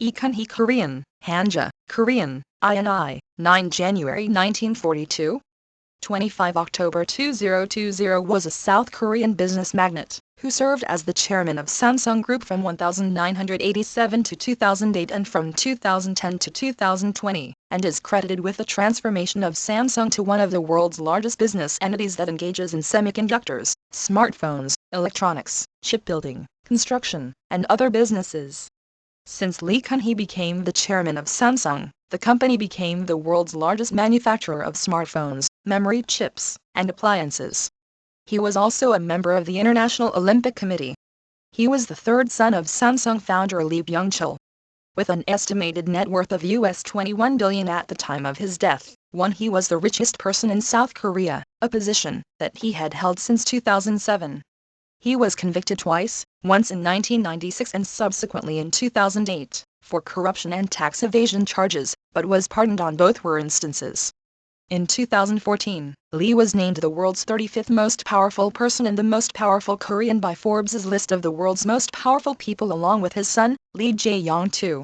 Ikun Korean, Hanja, Korean, INI, 9 January 1942. 25 October 2020 was a South Korean business magnate, who served as the chairman of Samsung Group from 1987 to 2008 and from 2010 to 2020, and is credited with the transformation of Samsung to one of the world's largest business entities that engages in semiconductors, smartphones, electronics, shipbuilding, construction, and other businesses. Since Lee Kun-hee became the chairman of Samsung, the company became the world's largest manufacturer of smartphones, memory chips, and appliances. He was also a member of the International Olympic Committee. He was the third son of Samsung founder Lee Byung-chul. With an estimated net worth of US 21 billion at the time of his death, one he was the richest person in South Korea, a position that he had held since 2007. He was convicted twice, once in 1996 and subsequently in 2008, for corruption and tax evasion charges, but was pardoned on both were instances. In 2014, Lee was named the world's 35th most powerful person and the most powerful Korean by Forbes' list of the world's most powerful people along with his son, Lee Jae-yong too.